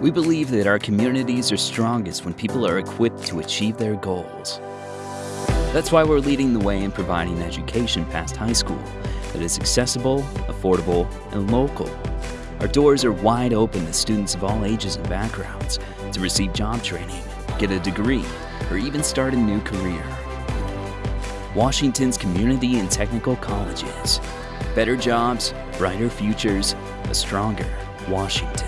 We believe that our communities are strongest when people are equipped to achieve their goals. That's why we're leading the way in providing education past high school that is accessible, affordable, and local. Our doors are wide open to students of all ages and backgrounds to receive job training, get a degree, or even start a new career. Washington's community and technical colleges. Better jobs, brighter futures, a stronger Washington.